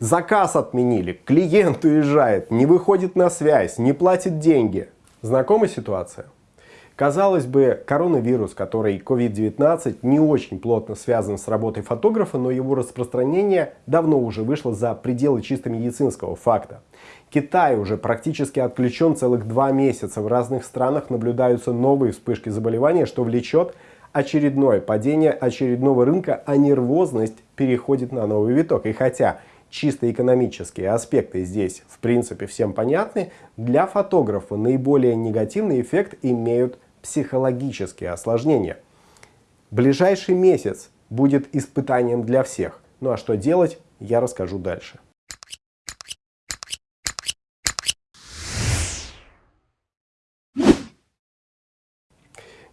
Заказ отменили, клиент уезжает, не выходит на связь, не платит деньги. Знакомая ситуация? Казалось бы, коронавирус, который COVID-19, не очень плотно связан с работой фотографа, но его распространение давно уже вышло за пределы чисто медицинского факта. Китай уже практически отключен целых два месяца. В разных странах наблюдаются новые вспышки заболевания, что влечет очередное падение очередного рынка, а нервозность переходит на новый виток. И хотя чисто экономические аспекты здесь в принципе всем понятны, для фотографа наиболее негативный эффект имеют психологические осложнения. Ближайший месяц будет испытанием для всех. Ну а что делать, я расскажу дальше.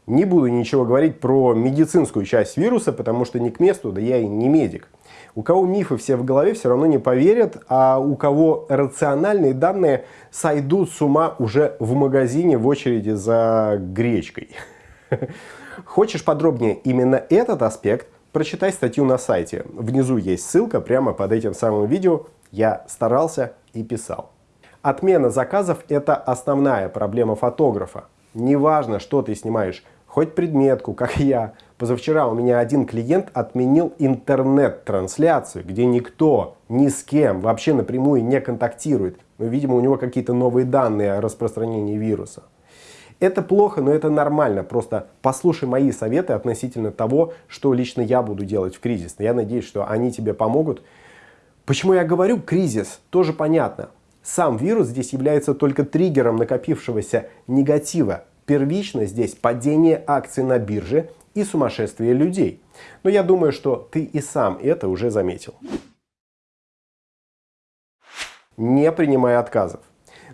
Не буду ничего говорить про медицинскую часть вируса, потому что не к месту, да я и не медик. У кого мифы все в голове, все равно не поверят, а у кого рациональные данные сойдут с ума уже в магазине в очереди за гречкой. Хочешь подробнее именно этот аспект? Прочитай статью на сайте. Внизу есть ссылка прямо под этим самым видео. Я старался и писал. Отмена заказов – это основная проблема фотографа. Неважно, что ты снимаешь, хоть предметку, как я. Позавчера у меня один клиент отменил интернет-трансляцию, где никто ни с кем вообще напрямую не контактирует. Но, видимо, у него какие-то новые данные о распространении вируса. Это плохо, но это нормально. Просто послушай мои советы относительно того, что лично я буду делать в кризис. Я надеюсь, что они тебе помогут. Почему я говорю кризис, тоже понятно. Сам вирус здесь является только триггером накопившегося негатива, Первично здесь падение акций на бирже и сумасшествие людей. Но я думаю, что ты и сам это уже заметил. Не принимай отказов.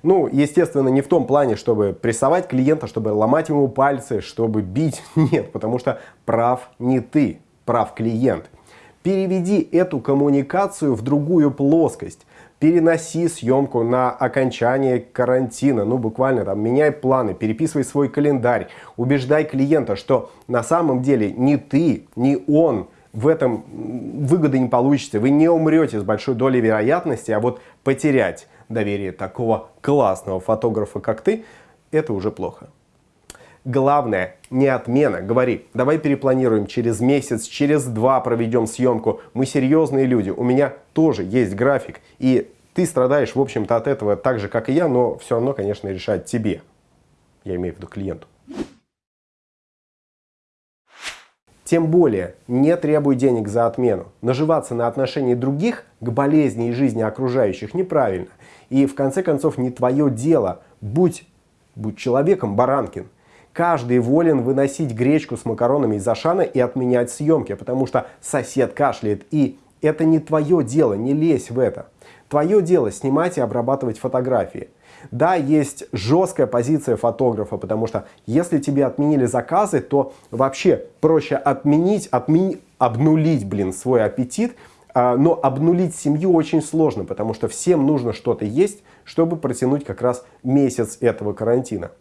Ну, естественно, не в том плане, чтобы прессовать клиента, чтобы ломать ему пальцы, чтобы бить. Нет, потому что прав не ты, прав клиент. Переведи эту коммуникацию в другую плоскость переноси съемку на окончание карантина, ну буквально там меняй планы, переписывай свой календарь, убеждай клиента, что на самом деле ни ты, ни он в этом выгоды не получите, вы не умрете с большой долей вероятности, а вот потерять доверие такого классного фотографа, как ты, это уже плохо. Главное, не отмена. Говори, давай перепланируем через месяц, через два проведем съемку. Мы серьезные люди, у меня тоже есть график. И ты страдаешь, в общем-то, от этого так же, как и я, но все равно, конечно, решать тебе. Я имею в виду клиенту. Тем более, не требуй денег за отмену. Наживаться на отношении других к болезни и жизни окружающих неправильно. И в конце концов не твое дело. Будь, будь человеком, Баранкин. Каждый волен выносить гречку с макаронами из Ашана и отменять съемки, потому что сосед кашляет. И это не твое дело, не лезь в это. Твое дело снимать и обрабатывать фотографии. Да, есть жесткая позиция фотографа, потому что если тебе отменили заказы, то вообще проще отменить, отмени, обнулить, блин, свой аппетит, а, но обнулить семью очень сложно, потому что всем нужно что-то есть, чтобы протянуть как раз месяц этого карантина.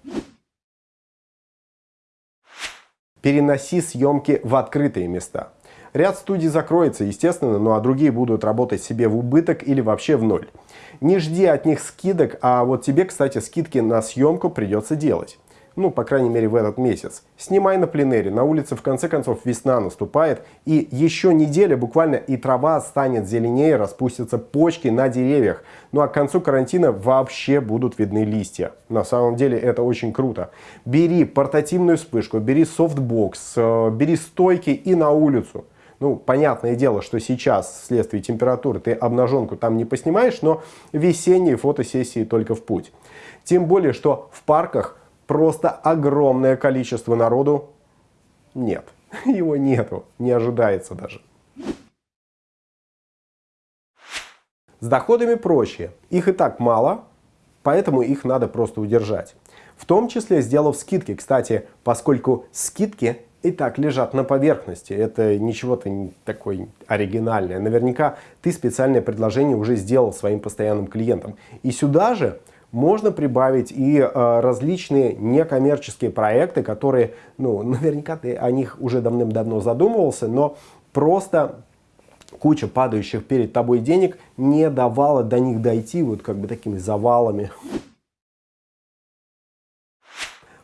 Переноси съемки в открытые места. Ряд студий закроется, естественно, ну а другие будут работать себе в убыток или вообще в ноль. Не жди от них скидок, а вот тебе, кстати, скидки на съемку придется делать. Ну, по крайней мере, в этот месяц. Снимай на пленэре, на улице в конце концов весна наступает, и еще неделя буквально и трава станет зеленее, распустятся почки на деревьях. Ну а к концу карантина вообще будут видны листья. На самом деле это очень круто. Бери портативную вспышку, бери софтбокс, э, бери стойки и на улицу. Ну, понятное дело, что сейчас вследствие температуры ты обнаженку там не поснимаешь, но весенние фотосессии только в путь. Тем более, что в парках просто огромное количество народу нет. Его нету, не ожидается даже. С доходами проще. Их и так мало, поэтому их надо просто удержать. В том числе сделав скидки. Кстати, поскольку скидки и так лежат на поверхности. Это ничего-то не такое оригинальное. Наверняка ты специальное предложение уже сделал своим постоянным клиентам. И сюда же можно прибавить и э, различные некоммерческие проекты, которые, ну, наверняка ты о них уже давным-давно задумывался, но просто куча падающих перед тобой денег не давала до них дойти вот как бы такими завалами.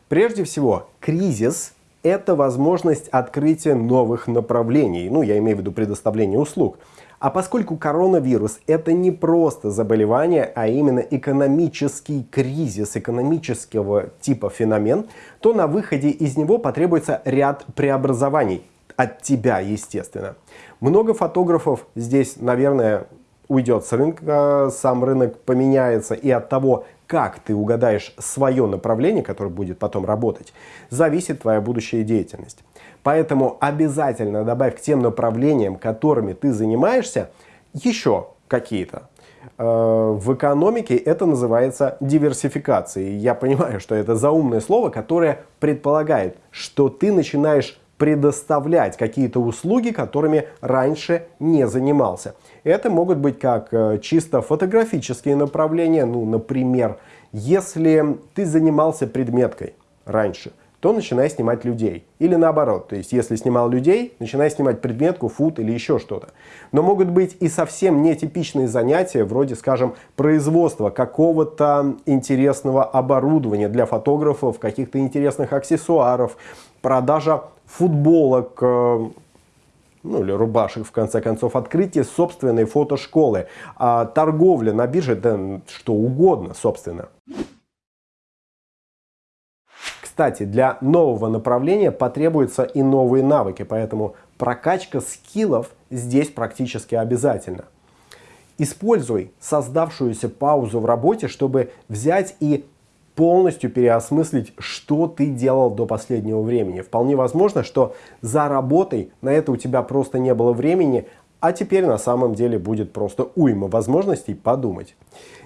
Прежде всего, кризис – это возможность открытия новых направлений, ну, я имею в виду предоставление услуг. А поскольку коронавирус – это не просто заболевание, а именно экономический кризис, экономического типа феномен, то на выходе из него потребуется ряд преобразований. От тебя, естественно. Много фотографов здесь, наверное, уйдет с рынка, сам рынок поменяется, и от того, как ты угадаешь свое направление, которое будет потом работать, зависит твоя будущая деятельность. Поэтому обязательно добавь к тем направлениям, которыми ты занимаешься, еще какие-то. Э, в экономике это называется диверсификацией. Я понимаю, что это заумное слово, которое предполагает, что ты начинаешь предоставлять какие-то услуги, которыми раньше не занимался. Это могут быть как э, чисто фотографические направления, ну, например, если ты занимался предметкой раньше, то начинай снимать людей. Или наоборот, то есть если снимал людей, начинай снимать предметку, фут или еще что-то. Но могут быть и совсем нетипичные занятия, вроде, скажем, производства какого-то интересного оборудования для фотографов, каких-то интересных аксессуаров, продажа футболок, э, ну или рубашек, в конце концов, открытие собственной фотошколы, а торговля на бирже, да что угодно, собственно. Кстати, для нового направления потребуются и новые навыки, поэтому прокачка скиллов здесь практически обязательно. Используй создавшуюся паузу в работе, чтобы взять и полностью переосмыслить, что ты делал до последнего времени. Вполне возможно, что за работой на это у тебя просто не было времени, а теперь на самом деле будет просто уйма возможностей подумать.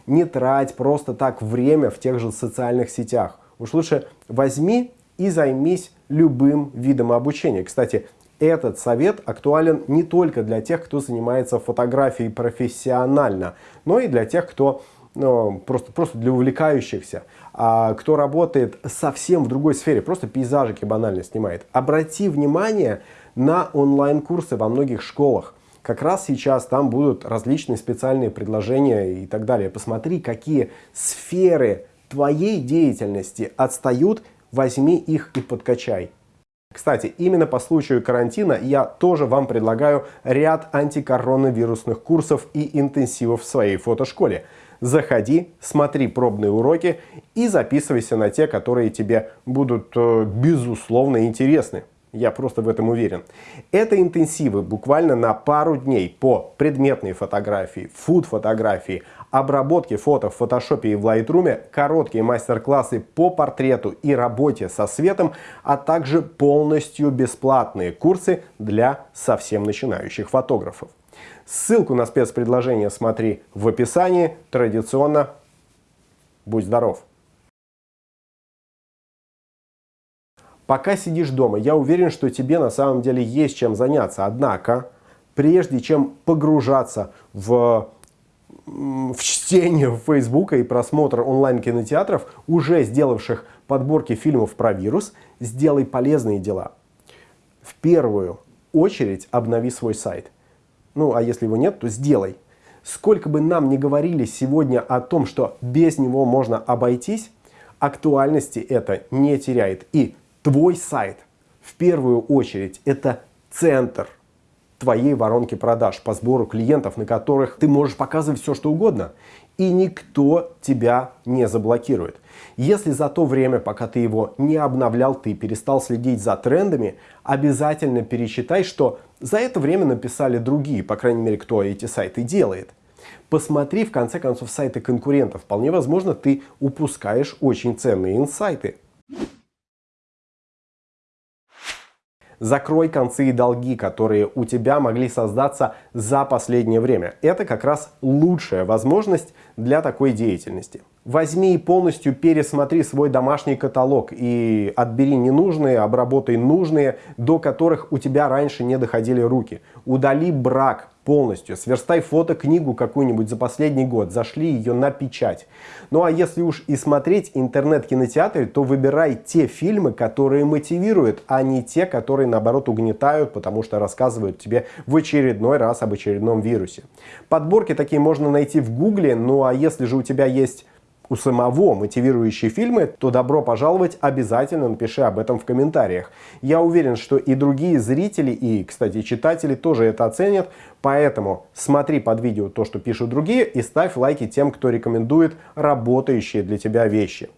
Не трать просто так время в тех же социальных сетях. Уж лучше возьми и займись любым видом обучения. Кстати, этот совет актуален не только для тех, кто занимается фотографией профессионально, но и для тех, кто ну, просто, просто для увлекающихся, а, кто работает совсем в другой сфере, просто пейзажики банально снимает. Обрати внимание на онлайн-курсы во многих школах. Как раз сейчас там будут различные специальные предложения и так далее. Посмотри, какие сферы твоей деятельности отстают, возьми их и подкачай. Кстати, именно по случаю карантина я тоже вам предлагаю ряд антикоронавирусных курсов и интенсивов в своей фотошколе. Заходи, смотри пробные уроки и записывайся на те, которые тебе будут э, безусловно интересны. Я просто в этом уверен. Это интенсивы буквально на пару дней по предметной фотографии, фуд-фотографии, обработке фото в фотошопе и в Lightroom, короткие мастер-классы по портрету и работе со светом, а также полностью бесплатные курсы для совсем начинающих фотографов. Ссылку на спецпредложение смотри в описании. Традиционно будь здоров! Пока сидишь дома, я уверен, что тебе на самом деле есть чем заняться. Однако, прежде чем погружаться в, в чтение Фейсбука и просмотр онлайн-кинотеатров, уже сделавших подборки фильмов про вирус, сделай полезные дела. В первую очередь обнови свой сайт. Ну, а если его нет, то сделай. Сколько бы нам ни говорили сегодня о том, что без него можно обойтись, актуальности это не теряет. И Твой сайт в первую очередь это центр твоей воронки продаж по сбору клиентов, на которых ты можешь показывать все, что угодно. И никто тебя не заблокирует. Если за то время, пока ты его не обновлял, ты перестал следить за трендами, обязательно пересчитай, что за это время написали другие, по крайней мере, кто эти сайты делает. Посмотри, в конце концов, сайты конкурентов. Вполне возможно, ты упускаешь очень ценные инсайты. Закрой концы и долги, которые у тебя могли создаться за последнее время. Это как раз лучшая возможность для такой деятельности. Возьми и полностью пересмотри свой домашний каталог и отбери ненужные, обработай нужные, до которых у тебя раньше не доходили руки. Удали брак полностью, сверстай фото-книгу какую-нибудь за последний год, зашли ее на печать. Ну а если уж и смотреть интернет-кинотеатры, то выбирай те фильмы, которые мотивируют, а не те, которые наоборот угнетают, потому что рассказывают тебе в очередной раз об очередном вирусе. Подборки такие можно найти в гугле, ну а если же у тебя есть у самого мотивирующие фильмы, то добро пожаловать, обязательно напиши об этом в комментариях. Я уверен, что и другие зрители, и, кстати, читатели тоже это оценят, поэтому смотри под видео то, что пишут другие, и ставь лайки тем, кто рекомендует работающие для тебя вещи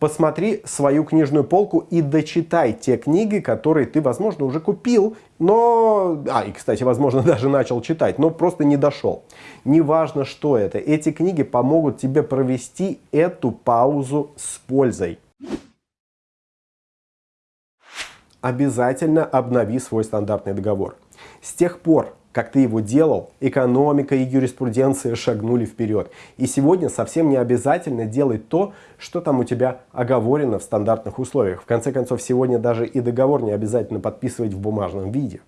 посмотри свою книжную полку и дочитай те книги, которые ты, возможно, уже купил, но... А, и, кстати, возможно, даже начал читать, но просто не дошел. Неважно, что это. Эти книги помогут тебе провести эту паузу с пользой. Обязательно обнови свой стандартный договор. С тех пор, как ты его делал, экономика и юриспруденция шагнули вперед. И сегодня совсем не обязательно делать то, что там у тебя оговорено в стандартных условиях. В конце концов, сегодня даже и договор не обязательно подписывать в бумажном виде.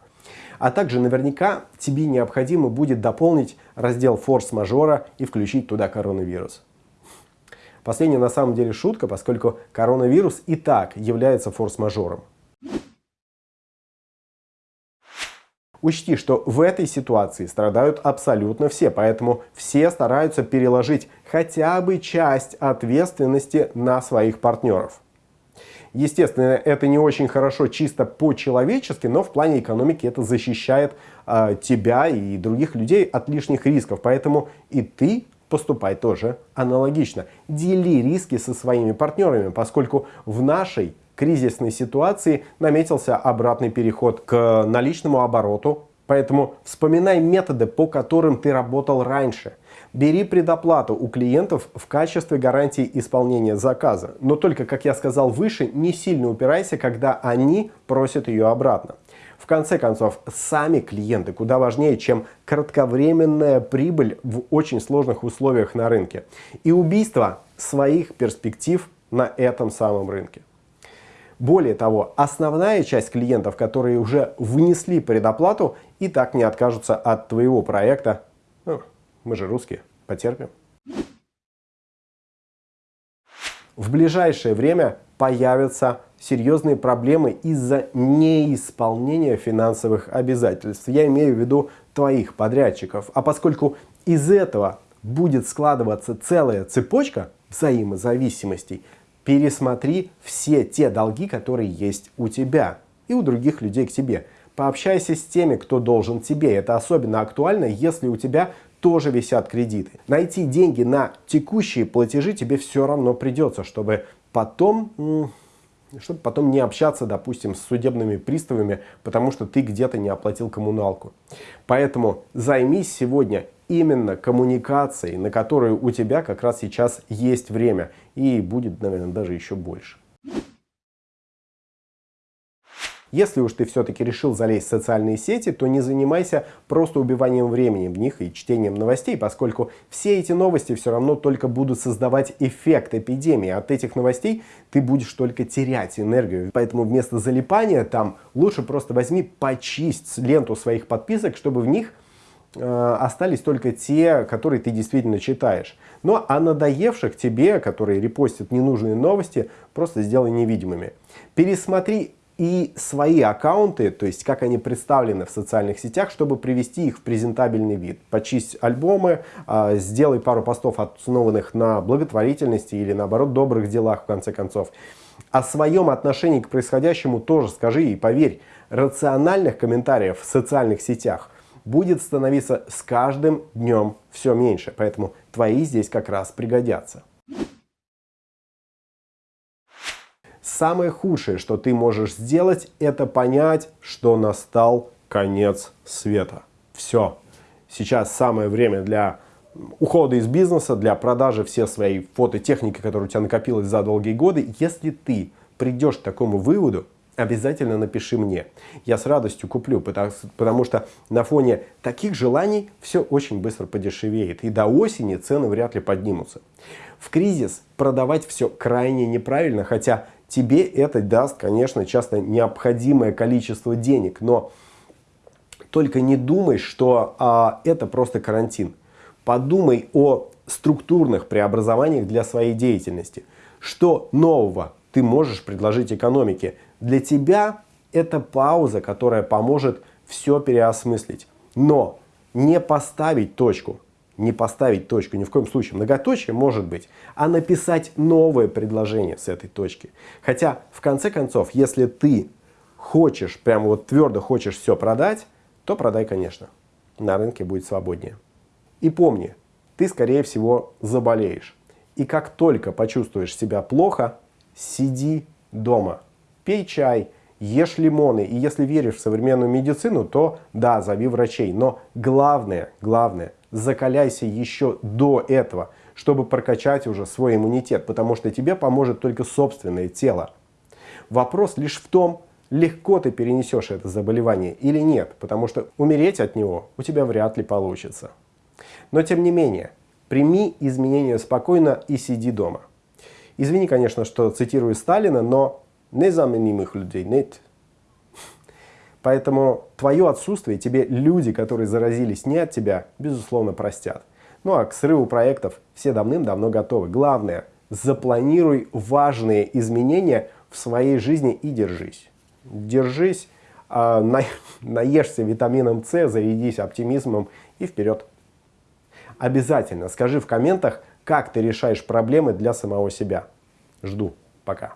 А также наверняка тебе необходимо будет дополнить раздел форс-мажора и включить туда коронавирус. Последняя на самом деле шутка, поскольку коронавирус и так является форс-мажором. Учти, что в этой ситуации страдают абсолютно все, поэтому все стараются переложить хотя бы часть ответственности на своих партнеров. Естественно, это не очень хорошо чисто по-человечески, но в плане экономики это защищает э, тебя и других людей от лишних рисков. Поэтому и ты поступай тоже аналогично. Дели риски со своими партнерами, поскольку в нашей кризисной ситуации наметился обратный переход к наличному обороту. Поэтому вспоминай методы, по которым ты работал раньше. Бери предоплату у клиентов в качестве гарантии исполнения заказа. Но только, как я сказал выше, не сильно упирайся, когда они просят ее обратно. В конце концов, сами клиенты куда важнее, чем кратковременная прибыль в очень сложных условиях на рынке. И убийство своих перспектив на этом самом рынке. Более того, основная часть клиентов, которые уже внесли предоплату, и так не откажутся от твоего проекта. Ну, мы же русские, потерпим. В ближайшее время появятся серьезные проблемы из-за неисполнения финансовых обязательств. Я имею в виду твоих подрядчиков. А поскольку из этого будет складываться целая цепочка взаимозависимостей, пересмотри все те долги, которые есть у тебя и у других людей к тебе. Пообщайся с теми, кто должен тебе. Это особенно актуально, если у тебя тоже висят кредиты. Найти деньги на текущие платежи тебе все равно придется, чтобы потом чтобы потом не общаться, допустим, с судебными приставами, потому что ты где-то не оплатил коммуналку. Поэтому займись сегодня именно коммуникацией, на которую у тебя как раз сейчас есть время. И будет, наверное, даже еще больше. Если уж ты все-таки решил залезть в социальные сети, то не занимайся просто убиванием времени в них и чтением новостей, поскольку все эти новости все равно только будут создавать эффект эпидемии. От этих новостей ты будешь только терять энергию. Поэтому вместо залипания там лучше просто возьми, почисть ленту своих подписок, чтобы в них остались только те, которые ты действительно читаешь. Ну а надоевших тебе, которые репостят ненужные новости, просто сделай невидимыми. Пересмотри и свои аккаунты, то есть как они представлены в социальных сетях, чтобы привести их в презентабельный вид. Почисть альбомы, а, сделай пару постов, основанных на благотворительности или наоборот добрых делах в конце концов. О своем отношении к происходящему тоже скажи и поверь, рациональных комментариев в социальных сетях будет становиться с каждым днем все меньше. Поэтому твои здесь как раз пригодятся. Самое худшее, что ты можешь сделать, это понять, что настал конец света. Все. Сейчас самое время для ухода из бизнеса, для продажи всей своей фототехники, которая у тебя накопилась за долгие годы. Если ты придешь к такому выводу, обязательно напиши мне. Я с радостью куплю, потому, потому что на фоне таких желаний все очень быстро подешевеет. И до осени цены вряд ли поднимутся. В кризис продавать все крайне неправильно, хотя тебе это даст, конечно, часто необходимое количество денег. Но только не думай, что а, это просто карантин. Подумай о структурных преобразованиях для своей деятельности. Что нового ты можешь предложить экономике? Для тебя это пауза, которая поможет все переосмыслить. Но не поставить точку, не поставить точку, ни в коем случае, многоточие может быть, а написать новое предложение с этой точки. Хотя, в конце концов, если ты хочешь, прямо вот твердо хочешь все продать, то продай, конечно. На рынке будет свободнее. И помни, ты, скорее всего, заболеешь. И как только почувствуешь себя плохо, сиди дома, пей чай, ешь лимоны. И если веришь в современную медицину, то да, зови врачей. Но главное, главное, закаляйся еще до этого, чтобы прокачать уже свой иммунитет, потому что тебе поможет только собственное тело. Вопрос лишь в том, легко ты перенесешь это заболевание или нет, потому что умереть от него у тебя вряд ли получится. Но тем не менее, прими изменения спокойно и сиди дома. Извини, конечно, что цитирую Сталина, но незаменимых людей нет. Поэтому твое отсутствие тебе люди, которые заразились не от тебя, безусловно, простят. Ну а к срыву проектов все давным-давно готовы. Главное, запланируй важные изменения в своей жизни и держись. Держись, э, на, наешься витамином С, зарядись оптимизмом и вперед. Обязательно скажи в комментах, как ты решаешь проблемы для самого себя. Жду. Пока.